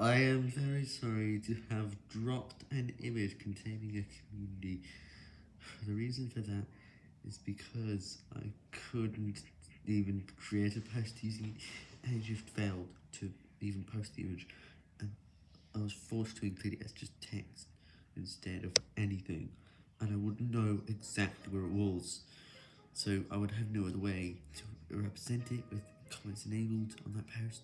I am very sorry to have dropped an image containing a community. The reason for that is because I couldn't even create a post using it, and just failed to even post the image, and I was forced to include it as just text instead of anything, and I wouldn't know exactly where it was, so I would have no other way to represent it with comments enabled on that post.